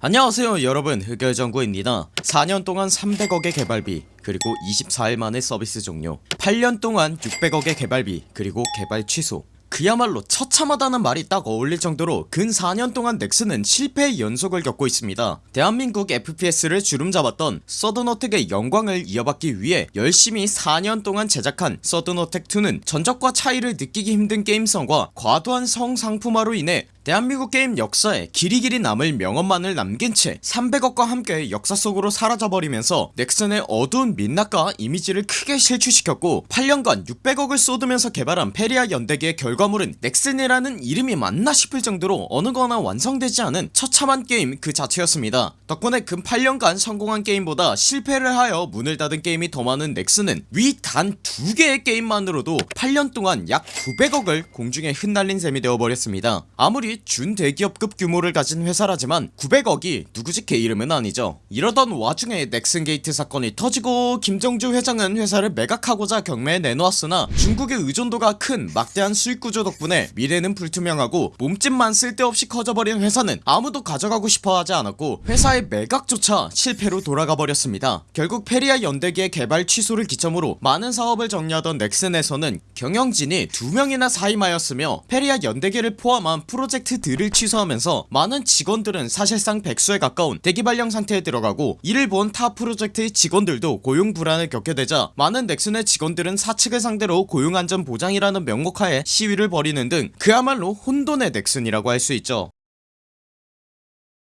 안녕하세요 여러분. 흑열정구입니다. 4년 동안 300억의 개발비 그리고 24일 만에 서비스 종료. 8년 동안 600억의 개발비 그리고 개발 취소. 그야말로 처참하다는 말이 딱 어울릴 정도로 근 4년 동안 넥슨은 실패의 연속을 겪고 있습니다. 대한민국 FPS를 주름잡았던 서든어택의 영광을 이어받기 위해 열심히 4년 동안 제작한 서든어택2는 전작과 차이를 느끼기 힘든 게임성과 과도한 성상품화로 인해 대한민국 게임 역사에 길이 길이 남을 명언만을 남긴 채 300억과 함께 역사 속으로 사라져버리면서 넥슨의 어두운 민낯과 이미지를 크게 실추시켰고 8년간 600억을 쏟으면서 개발한 페리아 연대기의 결과물은 넥슨이라는 이름이 맞나 싶을 정도로 어느 하나 완성되지 않은 처참한 게임 그 자체였습니다. 덕분에 근 8년간 성공한 게임보다 실패를 하여 문을 닫은 게임이 더 많은 넥슨은 위 단 두개의 게임만으로도 8년 동안 약 900억을 공중에 흩날린 셈이 되어버렸습니다. 아무리 준대기업급 규모를 가진 회사라지만 900억이 뉘 집 개 이름은 아니죠. 이러던 와중에 넥슨게이트 사건이 터지고 김정주 회장은 회사를 매각하고자 경매에 내놓았으나 중국의 의존도가 큰 막대한 수익구조 덕분에 미래는 불투명하고 몸집만 쓸데없이 커져버린 회사는 아무도 가져가고 싶어하지 않았고 회사의 매각조차 실패로 돌아가 버렸습니다. 결국 페리아 연대기의 개발 취소를 기점으로 많은 사업을 정리하던 넥슨에서는 경영진이 두명이나 사임하였으며 페리아 연대기를 포함한 프로젝트 들을 취소하면서 많은 직원들은 사실상 백수에 가까운 대기발령 상태에 들어가고 이를 본 타 프로젝트의 직원들도 고용 불안을 겪게 되자 많은 넥슨의 직원들은 사측을 상대로 고용안전 보장이라는 명목하에 시위를 벌이는 등 그야말로 혼돈의 넥슨이라고 할 수 있죠.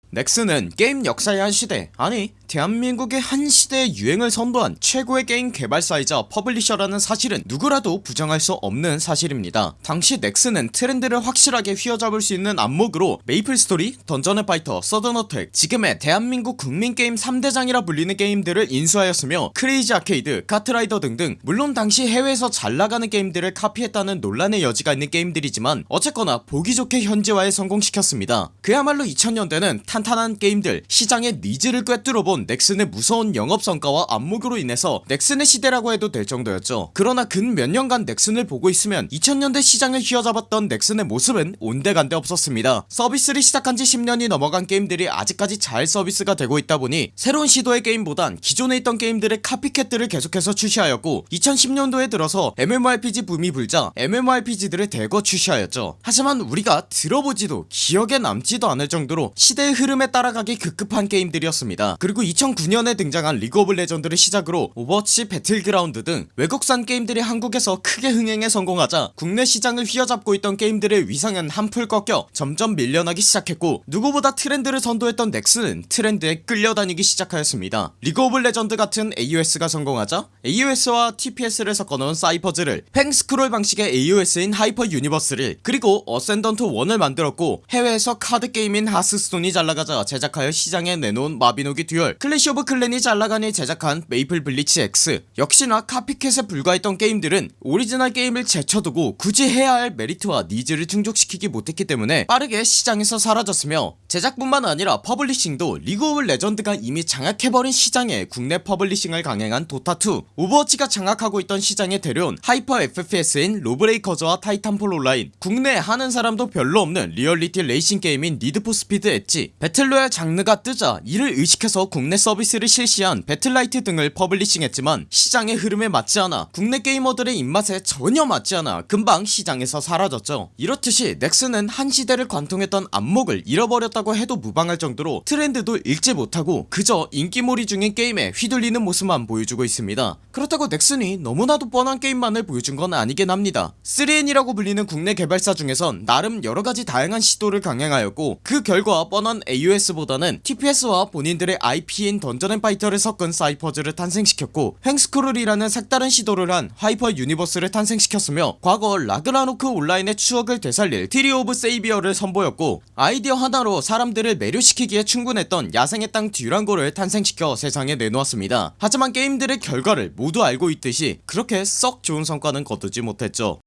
넥슨은 게임 역사의 한 시대 아니 대한민국의 한 시대의 유행을 선도한 최고의 게임 개발사이자 publisher라는 사실은 누구라도 부정할 수 없는 사실입니다. 당시 넥슨은 트렌드를 확실하게 휘어잡을 수 있는 안목으로 메이플스토리, 던전앤파이터, 서든어택 지금의 대한민국 국민게임 3대장이라 불리는 게임들을 인수하였으며 크레이지 아케이드, 카트라이더 등등 물론 당시 해외에서 잘나가는 게임들을 카피했다는 논란의 여지가 있는 게임들이지만 어쨌거나 보기 좋게 현지화에 성공시켰습니다. 그야말로 2000년대는 탄탄한 게임들 시장의 needs를 꿰뚫어본 넥슨의 무서운 영업성과와 안목으로 인해서 넥슨의 시대라고 해도 될 정도였죠. 그러나 근 몇 년간 넥슨을 보고 있으면 2000년대 시장을 휘어잡았던 넥슨의 모습은 온데간데 없었습니다. 서비스를 시작한지 10년이 넘어간 게임들이 아직까지 잘 서비스가 되고 있다 보니 새로운 시도의 게임보단 기존에 있던 게임들의 copycat들을 계속해서 출시하였고 2010년도에 들어서 MMORPG 붐이 불자 MMORPG들을 대거 출시하였죠. 하지만 우리가 들어보지도 기억에 남지도 않을 정도로 시대의 흐름에 따라가기 급급한 게임들이었습니다. 그리고 2009년에 등장한 리그 오브 레전드를 시작으로 오버워치 배틀그라운드 등 외국산 게임들이 한국에서 크게 흥행에 성공하자 국내 시장을 휘어잡고 있던 게임들의 위상은 한풀 꺾여 점점 밀려나기 시작했고 누구보다 트렌드를 선도했던 넥슨은 트렌드에 끌려다니기 시작하였습니다. 리그 오브 레전드 같은 AOS가 성공하자 AOS와 TPS를 섞어놓은 사이퍼즈를 횡스크롤 방식의 AOS인 하이퍼 유니버스를 그리고 어센던트 원을 만들었고 해외에서 카드게임인 하스스톤이 잘나가자 제작하여 시장에 내놓은 마비노기 듀얼 클래시 오브 클랜이 잘나가니 제작한 메이플 블리츠 X. 역시나 copycat에 불과했던 게임들은 오리지널 게임을 제쳐두고 굳이 해야 할 메리트와 needs를 충족시키지 못했기 때문에 빠르게 시장에서 사라졌으며 제작뿐만 아니라 publishing도 리그 오브 레전드가 이미 장악해버린 시장에 국내 publishing을 강행한 도타2 오버워치가 장악하고 있던 시장에 데려온 hyper FPS인 로브레이커즈와 타이탄폴 온라인. 국내에 하는 사람도 별로 없는 리얼리티 레이싱 게임인 니드포 스피드 엣지. battle royale 장르가 뜨자 이를 의식해서 국내 서비스를 실시한 배틀라이트 등을 publishing했지만 시장의 흐름에 맞지 않아 국내 게이머들의 입맛에 전혀 맞지 않아 금방 시장에서 사라졌죠. 이렇듯이 넥슨은 한 시대를 관통했던 안목을 잃어버렸다고 해도 무방할 정도로 트렌드도 읽지 못하고 그저 인기몰이 중인 게임에 휘둘리는 모습만 보여주고 있습니다. 그렇다고 넥슨이 너무나도 뻔한 게임만을 보여준 건 아니긴 합니다. 3N이라고 불리는 국내 개발사 중에선 나름 여러가지 다양한 시도를 강행하였고 그 결과 뻔한 AOS보다는 TPS와 본인들의 IP 인 던전앤 파이터를 섞은 사이퍼즈를 탄생시켰고 횡스크롤이라는 색다른 시도를 한 하이퍼 유니버스를 탄생시켰으며 과거 라그나로크 온라인의 추억을 되살릴 트리 오브 세이비어를 선보였고 아이디어 하나로 사람들을 매료시키기에 충분했던 야생의 땅 듀랑고를 탄생시켜 세상에 내놓았습니다. 하지만 게임들의 결과를 모두 알고 있듯이 그렇게 썩 좋은 성과는 거두지 못했죠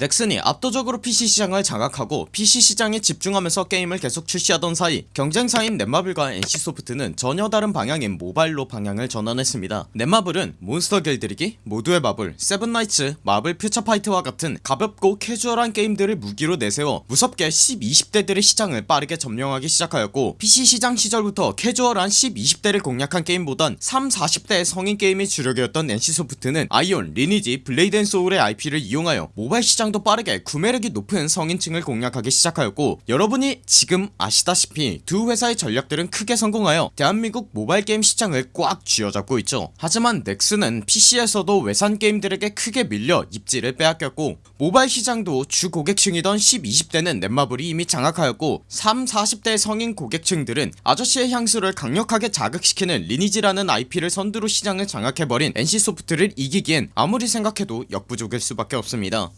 넥슨이 압도적으로 PC 시장을 장악하고 PC 시장에 집중하면서 게임을 계속 출시하던 사이 경쟁사인 넷마블과 NC소프트는 전혀 다른 방향인 모바일로 방향을 전환했습니다. 넷마블은 몬스터 길들이기, 모두의 마블, 세븐나이츠, 마블 퓨처파이트와 같은 가볍고 캐주얼한 게임들을 무기로 내세워 무섭게 10, 20대들의 시장을 빠르게 점령하기 시작하였고 PC 시장 시절부터 캐주얼한 10, 20대를 공략한 게임보단 3, 40대의 성인 게임이 주력이었던 NC소프트는 아이온, 리니지, 블레이드 앤 소울의 IP를 이용하여 모바일 시장 시장도 빠르게 구매력이 높은 성인층을 공략하기 시작하였고 여러분이 지금 아시다시피 두 회사의 전략들은 크게 성공하여 대한민국 모바일 게임 시장을 꽉 쥐어잡고 있죠. 하지만 넥슨은 PC에서도 외산 게임들에게 크게 밀려 입지를 빼앗겼고 모바일 시장도 주 고객층이던 10, 20대는 넷마블이 이미 장악하였고 3, 40대 성인 고객층들은 아저씨의 향수를 강력하게 자극시키는 리니지라는 IP를 선두로 시장을 장악해버린 NC소프트를 이기기엔 아무리 생각해도 역부족일 수밖에 없습니다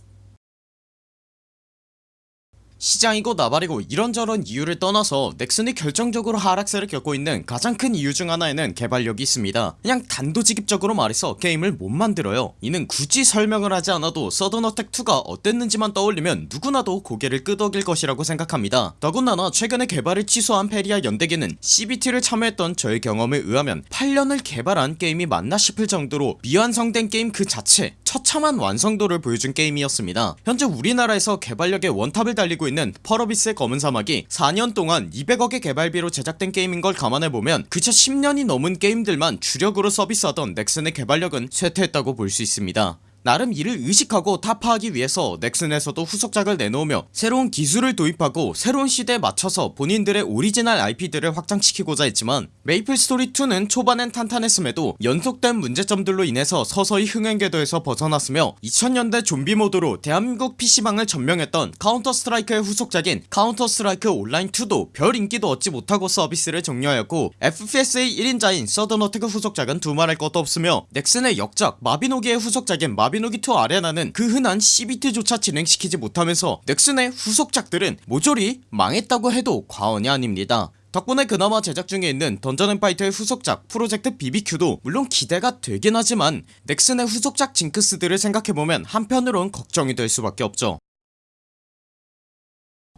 시장이고 나발이고 이런저런 이유를 떠나서 넥슨이 결정적으로 하락세를 겪고 있는 가장 큰 이유 중 하나에는 개발력이 있습니다. 그냥 단도직입적으로 말해서 게임을 못 만들어요. 이는 굳이 설명을 하지 않아도 서든어택2가 어땠는지만 떠올리면 누구나도 고개를 끄덕일 것이라고 생각합니다. 더군다나 최근에 개발을 취소한 페리아 연대기는 CBT를 참여했던 저의 경험에 의하면 8년을 개발한 게임이 맞나 싶을 정도로 미완성된 게임 그 자체 처참한 완성도를 보여준 게임이었습니다. 현재 우리나라에서 개발력의 원탑을 달리고 있는 펄어비스의 검은 사막이 4년 동안 200억의 개발비로 제작된 게임인 걸 감안해보면 그저 10년이 넘은 게임들만 주력으로 서비스하던 넥슨의 개발력은 쇠퇴했다고 볼 수 있습니다 나름 이를 의식하고 타파하기 위해서 넥슨에서도 후속작을 내놓으며 새로운 기술을 도입하고 새로운 시대에 맞춰서 본인들의 오리지널 IP들을 확장시키고자 했지만 메이플 스토리2는 초반엔 탄탄했음에도 연속된 문제점들로 인해서 서서히 흥행궤도에서 벗어났으며 2000년대 좀비 모드로 대한민국 PC방을 점령했던 카운터 스트라이크의 후속작인 카운터 스트라이크 온라인2도 별 인기도 얻지 못하고 서비스를 종료하였고 FPS의 1인자인 서든어택 후속작은 두말할 것도 없으며 넥슨의 역작 마비노기의 후속작인 마 마비노기2 아레나는 그 흔한 CBT조차 진행시키지 못하면서 넥슨의 후속작들은 모조리 망했다고 해도 과언이 아닙니다. 덕분에 그나마 제작 중에 있는 던전앤파이터의 후속작 프로젝트 BBQ도 물론 기대가 되긴 하지만 넥슨의 후속작 징크스들을 생각해보면 한편으론 걱정이 될 수밖에 없죠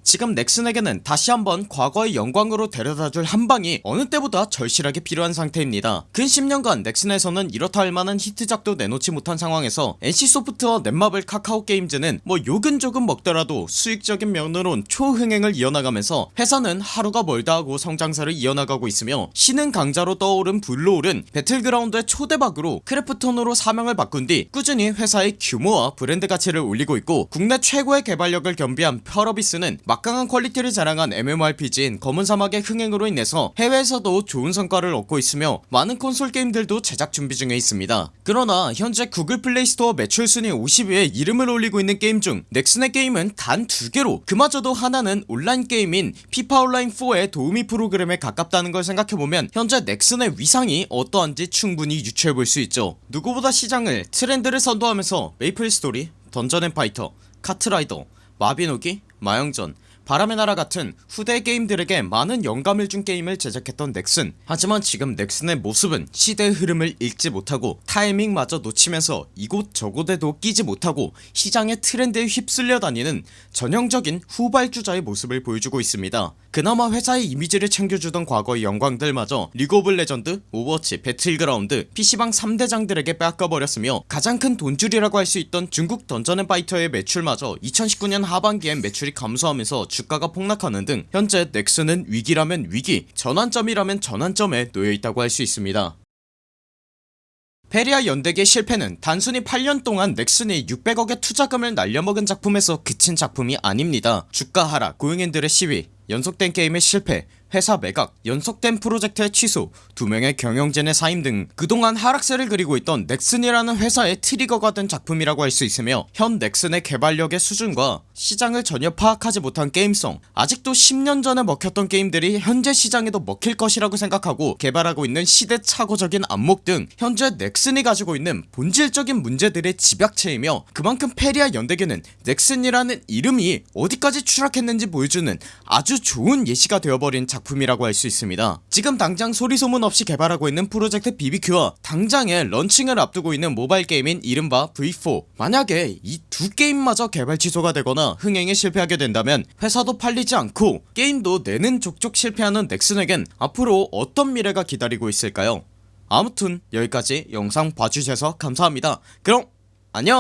지금 넥슨에게는 다시 한번 과거의 영광으로 데려다줄 한방이 어느 때보다 절실하게 필요한 상태입니다. 근 10년간 넥슨에서는 이렇다 할 만한 히트작도 내놓지 못한 상황에서 NC소프트와 넷마블 카카오게임즈는 뭐 욕은 조금 먹더라도 수익적인 면으론 초흥행을 이어나가면서 회사는 하루가 멀다 하고 성장세를 이어나가고 있으며 신흥 강자로 떠오른 블루홀은 배틀그라운드의 초대박으로 크래프톤으로 사명을 바꾼 뒤 꾸준히 회사의 규모와 브랜드 가치를 올리고 있고 국내 최고의 개발력을 겸비한 펄어비스는 막강한 퀄리티를 자랑한 MMORPG인 검은 사막의 흥행으로 인해서 해외에서도 좋은 성과를 얻고 있으며 많은 콘솔 게임들도 제작 준비 중에 있습니다. 그러나 현재 구글 플레이스토어 매출 순위 50위에 이름을 올리고 있는 게임 중 넥슨의 게임은 단 두개로 그마저도 하나는 온라인 게임인 피파 온라인4의 도우미 프로그램에 가깝다는 걸 생각해보면 현재 넥슨의 위상이 어떠한지 충분히 유추해볼 수 있죠. 누구보다 시장을 트렌드를 선도하면서 메이플 스토리, 던전 앤 파이터, 카트라이더, 마비노기, 마영전 바람의 나라 같은 후대 게임들에게 많은 영감을 준 게임을 제작했던 넥슨. 하지만 지금 넥슨의 모습은 시대의 흐름을 읽지 못하고 타이밍마저 놓치면서 이곳저곳에도 끼지 못하고 시장의 트렌드에 휩쓸려 다니는 전형적인 후발주자의 모습을 보여주고 있습니다 그나마 회사의 이미지를 챙겨주던 과거의 영광들마저 리그 오브 레전드, 오버워치, 배틀그라운드, PC방 3대장들에게 빼앗겨버렸으며 가장 큰 돈줄이라고 할 수 있던 중국 던전앤파이터의 매출마저 2019년 하반기엔 매출이 감소하면서 주가가 폭락하는 등 현재 넥슨은 위기라면 위기 전환점이라면 전환점에 놓여있다고 할 수 있습니다. 페리아 연대기의 실패는 단순히 8년 동안 넥슨이 600억의 투자금을 날려먹은 작품에서 그친 작품이 아닙니다. 주가 하락, 고용인들의 시위, 연속된 게임의 실패 회사 매각 연속된 프로젝트의 취소 두명의 경영진의 사임 등 그동안 하락세를 그리고 있던 넥슨이라는 회사의 트리거가 된 작품이라고 할 수 있으며 현 넥슨의 개발력의 수준과 시장을 전혀 파악하지 못한 게임성. 아직도 10년 전에 먹혔던 게임들이 현재 시장에도 먹힐 것이라고 생각하고 개발하고 있는 시대착오적인 안목 등 현재 넥슨이 가지고 있는 본질적인 문제들의 집약체이며 그만큼 페리아 연대기는 넥슨이라는 이름이 어디까지 추락했는지 보여주는 아주 좋은 예시가 되어버린 작품이라고 할 수 있습니다. 지금 당장 소리소문 없이 개발하고 있는 프로젝트 BBQ와 당장에 런칭을 앞두고 있는 모바일 게임인 이른바 V4 만약에 이 두 게임마저 개발 취소가 되 거나 흥행에 실패하게 된다면 회사도 팔리지 않고 게임도 내는 족족 실패하는 넥슨에겐 앞으로 어떤 미래가 기다리고 있을까요? 아무튼 여기까지 영상 봐주셔서 감사합니다. 그럼 안녕